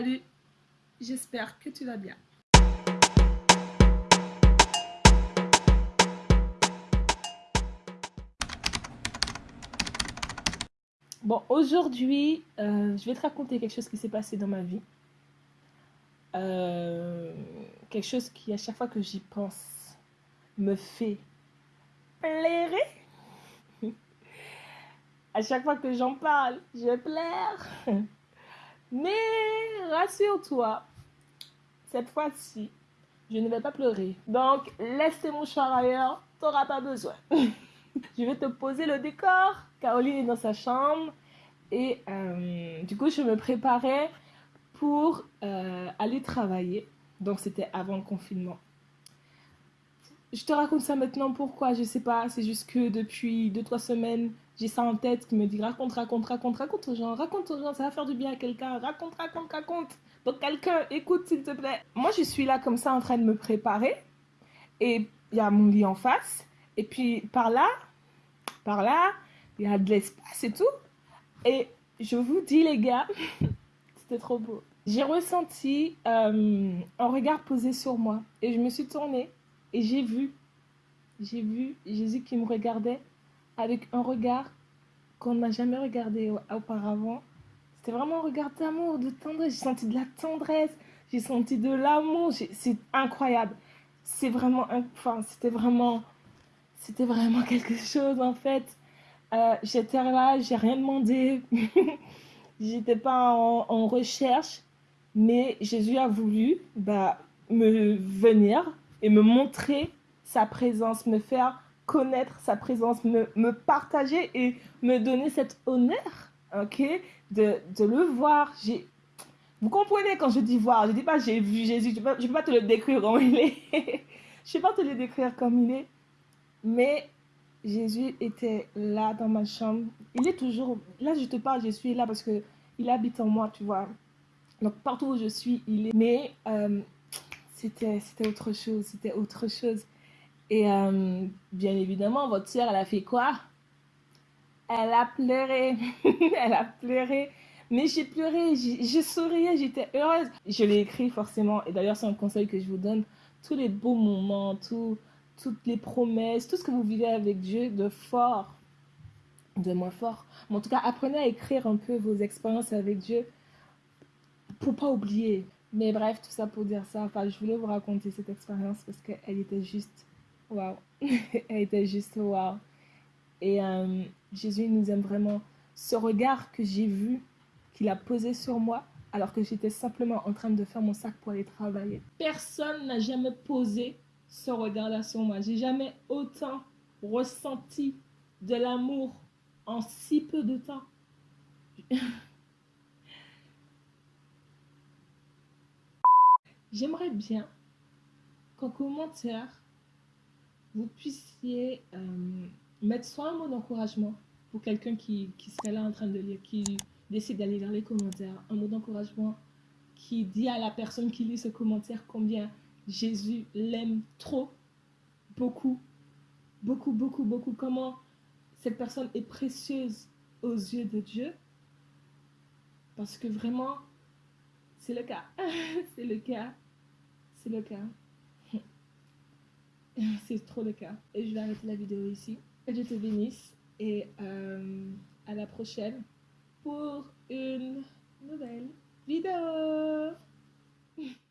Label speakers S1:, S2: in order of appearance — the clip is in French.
S1: Salut, j'espère que tu vas bien. Bon, aujourd'hui, euh, je vais te raconter quelque chose qui s'est passé dans ma vie. Euh, quelque chose qui, à chaque fois que j'y pense, me fait plaire. à chaque fois que j'en parle, je pleure. Mais rassure-toi, cette fois-ci, je ne vais pas pleurer. Donc, laisse tes mouchoirs ailleurs, tu n'auras pas besoin. je vais te poser le décor. Caroline est dans sa chambre. Et euh, du coup, je me préparais pour euh, aller travailler. Donc, c'était avant le confinement. Je te raconte ça maintenant, pourquoi? Je sais pas, c'est juste que depuis 2-3 semaines, j'ai ça en tête qui me dit raconte, raconte, raconte, raconte aux gens, raconte aux gens, ça va faire du bien à quelqu'un, raconte, raconte, raconte. Donc quelqu'un, écoute s'il te plaît. Moi, je suis là comme ça en train de me préparer et il y a mon lit en face et puis par là, par là, il y a de l'espace et tout. Et je vous dis les gars, c'était trop beau. J'ai ressenti euh, un regard posé sur moi et je me suis tournée et j'ai vu, j'ai vu Jésus qui me regardait avec un regard qu'on n'a jamais regardé auparavant. C'était vraiment un regard d'amour, de tendresse. J'ai senti de la tendresse, j'ai senti de l'amour. C'est incroyable. C'est vraiment, enfin, c'était vraiment, c'était vraiment quelque chose en fait. Euh, j'étais là, j'ai rien demandé. J'étais pas en, en, recherche, mais Jésus a voulu bah, me venir et me montrer sa présence, me faire connaître sa présence, me, me partager et me donner cet honneur, ok, de, de le voir. Vous comprenez quand je dis voir, je dis pas j'ai vu Jésus, je ne peux, pas te le décrire comme il est. je ne peux pas te le décrire comme il est. Mais Jésus était là dans ma chambre. Il est toujours, là je te parle, je suis là parce que il habite en moi, tu vois. Donc partout où je suis, il est. Mais euh, c'était autre chose, c'était autre chose. Et euh, bien évidemment, votre soeur, elle a fait quoi? Elle a pleuré. elle a pleuré. Mais j'ai pleuré, j'ai souriais, j'étais heureuse. Je l'ai écrit forcément. Et d'ailleurs, c'est un conseil que je vous donne. Tous les beaux moments, tout, toutes les promesses, tout ce que vous vivez avec Dieu de fort, de moins fort. Mais en tout cas, apprenez à écrire un peu vos expériences avec Dieu pour pas oublier. Mais bref, tout ça pour dire ça. Enfin, je voulais vous raconter cette expérience parce qu'elle était juste Waouh. Elle était juste waouh. Et euh, Jésus nous aime vraiment. Ce regard que j'ai vu, qu'il a posé sur moi, alors que j'étais simplement en train de faire mon sac pour aller travailler. Personne n'a jamais posé ce regard-là sur moi. J'ai jamais autant ressenti de l'amour en si peu de temps. J'aimerais bien qu'en commentaire, vous puissiez euh, mettre soit un mot d'encouragement pour quelqu'un qui, qui, serait là en train de lire, qui décide d'aller vers les commentaires, un mot d'encouragement qui dit à la personne qui lit ce commentaire combien Jésus l'aime trop, beaucoup, beaucoup, beaucoup, beaucoup, comment cette personne est précieuse aux yeux de Dieu. Parce que vraiment, c'est le cas. c'est le cas. C'est le cas. c'est trop le cas. Et je vais arrêter la vidéo ici. Que Dieu te bénisse et euh, à la prochaine pour une nouvelle vidéo.